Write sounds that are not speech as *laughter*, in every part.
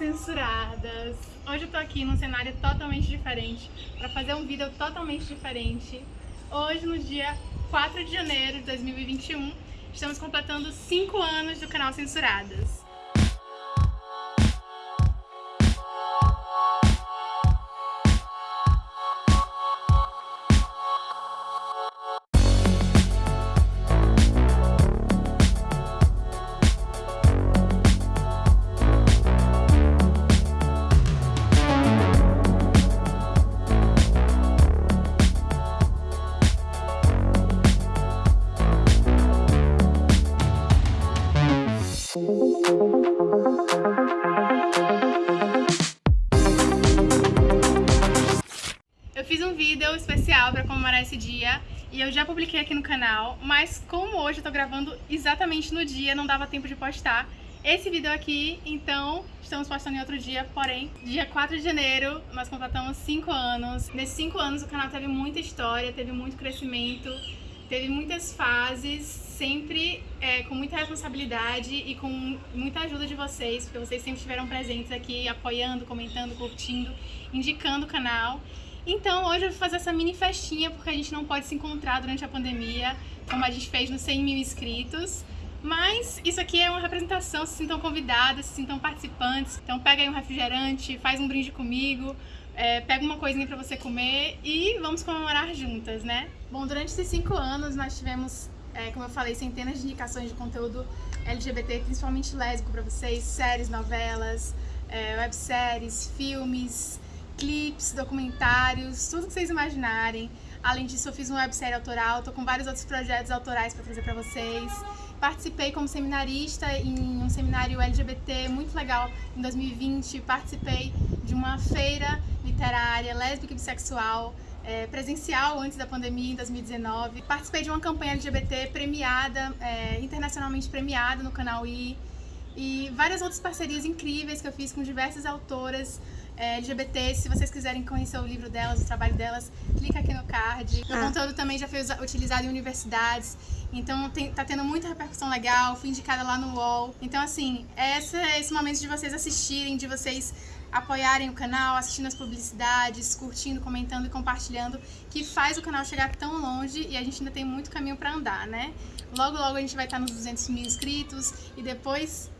censuradas! Hoje eu tô aqui num cenário totalmente diferente, para fazer um vídeo totalmente diferente. Hoje, no dia 4 de janeiro de 2021, estamos completando 5 anos do canal Censuradas. Eu fiz um vídeo especial para comemorar esse dia e eu já publiquei aqui no canal, mas como hoje eu tô gravando exatamente no dia, não dava tempo de postar esse vídeo aqui, então estamos postando em outro dia, porém, dia 4 de janeiro nós completamos 5 anos. Nesses 5 anos o canal teve muita história, teve muito crescimento, teve muitas fases, sempre é, com muita responsabilidade e com muita ajuda de vocês, porque vocês sempre estiveram presentes aqui, apoiando, comentando, curtindo, indicando o canal. Então hoje eu vou fazer essa mini festinha, porque a gente não pode se encontrar durante a pandemia, como a gente fez nos 100 mil inscritos. Mas isso aqui é uma representação, se sintam convidadas, se sintam participantes. Então pega aí um refrigerante, faz um brinde comigo, é, pega uma coisinha pra você comer e vamos comemorar juntas, né? Bom, durante esses cinco anos nós tivemos, é, como eu falei, centenas de indicações de conteúdo LGBT, principalmente lésbico pra vocês, séries, novelas, é, webséries, filmes, clipes, documentários, tudo que vocês imaginarem. Além disso, eu fiz uma websérie autoral, tô com vários outros projetos autorais pra trazer pra vocês. Participei como seminarista em um seminário LGBT muito legal em 2020. Participei de uma feira literária lésbica e bissexual é, presencial antes da pandemia em 2019. Participei de uma campanha LGBT premiada, é, internacionalmente premiada no canal I. E várias outras parcerias incríveis que eu fiz com diversas autoras LGBT. Se vocês quiserem conhecer o livro delas, o trabalho delas, clica aqui no card. O ah. conteúdo também já foi utilizado em universidades. Então tem, tá tendo muita repercussão legal, fui indicada lá no UOL. Então assim, essa, esse momento de vocês assistirem, de vocês apoiarem o canal, assistindo as publicidades, curtindo, comentando e compartilhando, que faz o canal chegar tão longe e a gente ainda tem muito caminho para andar, né? Logo, logo a gente vai estar nos 200 mil inscritos e depois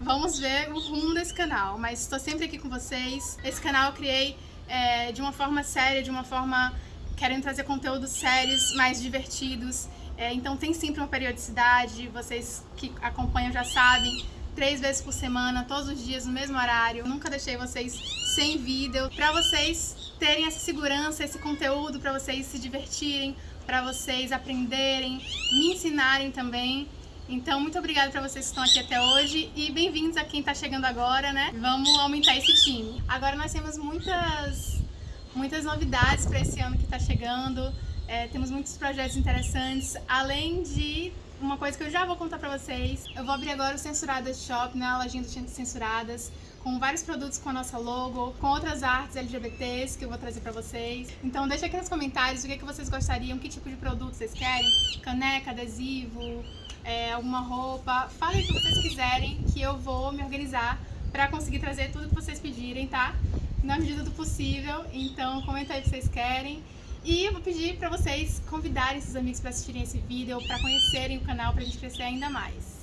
vamos ver o rumo desse canal. Mas estou sempre aqui com vocês. Esse canal eu criei é, de uma forma séria, de uma forma querendo trazer conteúdos sérios, mais divertidos. É, então tem sempre uma periodicidade, vocês que acompanham já sabem, três vezes por semana, todos os dias, no mesmo horário. Eu nunca deixei vocês sem vídeo, para vocês terem essa segurança, esse conteúdo, para vocês se divertirem, para vocês aprenderem, me ensinarem também. Então, muito obrigada para vocês que estão aqui até hoje e bem-vindos a quem está chegando agora, né? Vamos aumentar esse time. Agora nós temos muitas, muitas novidades para esse ano que está chegando. É, temos muitos projetos interessantes, além de uma coisa que eu já vou contar pra vocês. Eu vou abrir agora o Censuradas Shop, né, a lojinha do Censuradas, com vários produtos com a nossa logo, com outras artes LGBTs que eu vou trazer pra vocês. Então deixa aqui nos comentários o que, é que vocês gostariam, que tipo de produto vocês querem, caneca, adesivo, é, alguma roupa. Falem o que vocês quiserem que eu vou me organizar pra conseguir trazer tudo que vocês pedirem, tá? Na medida do possível, então comenta aí o que vocês querem. E eu vou pedir para vocês convidarem seus amigos para assistirem esse vídeo, para conhecerem o canal, para gente crescer ainda mais.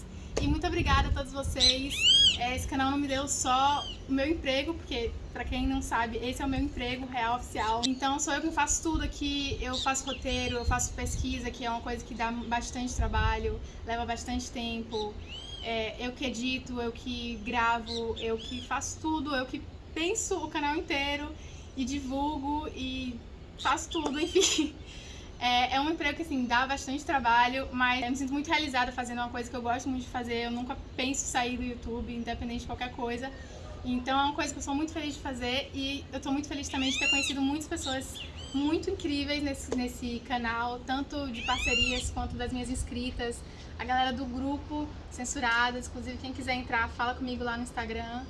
E muito obrigada a todos vocês. É, esse canal não me deu só o meu emprego, porque, para quem não sabe, esse é o meu emprego real, oficial. Então sou eu que faço tudo aqui, eu faço roteiro, eu faço pesquisa, que é uma coisa que dá bastante trabalho, leva bastante tempo. É, eu que edito, eu que gravo, eu que faço tudo, eu que penso o canal inteiro e divulgo e faço tudo, *laughs* enfim. É, é, um emprego que, assim, dá bastante trabalho, mas eu me sinto muito realizada fazendo uma coisa que eu gosto muito de fazer. Eu nunca penso sair do YouTube, independente de qualquer coisa. Então é uma coisa que eu sou muito feliz de fazer e eu tô muito feliz também de ter conhecido muitas pessoas muito incríveis nesse, nesse canal, tanto de parcerias quanto das minhas inscritas, a galera do grupo Censuradas, inclusive quem quiser entrar, fala comigo lá no Instagram.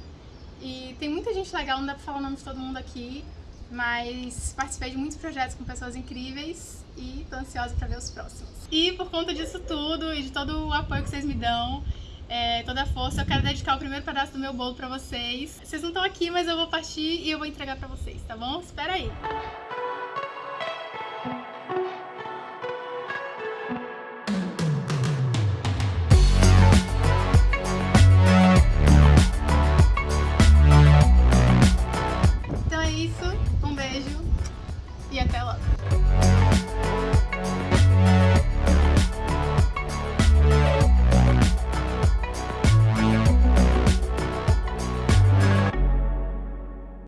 E tem muita gente legal, não dá pra falar o nome de todo mundo aqui, mas participei de muitos projetos com pessoas incríveis e tô ansiosa para ver os próximos. E por conta disso tudo e de todo o apoio que vocês me dão, é, toda a força. Eu quero dedicar o primeiro pedaço do meu bolo pra vocês. Vocês não estão aqui, mas eu vou partir e eu vou entregar pra vocês, tá bom? Espera aí.